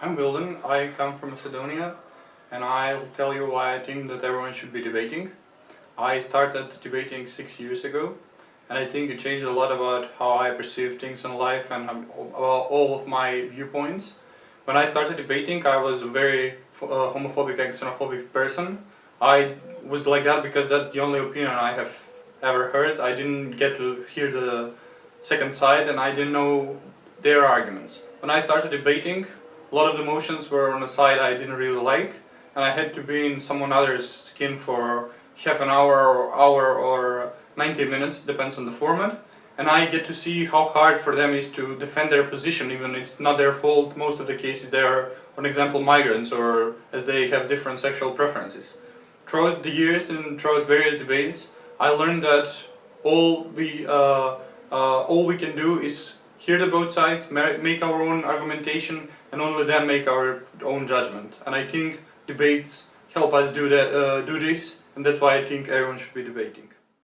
I'm Wilden, I come from Macedonia and I'll tell you why I think that everyone should be debating. I started debating six years ago and I think it changed a lot about how I perceive things in life and about all of my viewpoints. When I started debating I was a very uh, homophobic and xenophobic person. I was like that because that's the only opinion I have ever heard. I didn't get to hear the second side and I didn't know their arguments. When I started debating a lot of the motions were on a side I didn't really like and I had to be in someone else's skin for half an hour or hour or 90 minutes, depends on the format and I get to see how hard for them is to defend their position even it's not their fault, most of the cases they are, for example, migrants or as they have different sexual preferences. Throughout the years and throughout various debates I learned that all we, uh, uh, all we can do is hear the both sides, make our own argumentation and only then make our own judgment. And I think debates help us do that, uh, do this, and that's why I think everyone should be debating.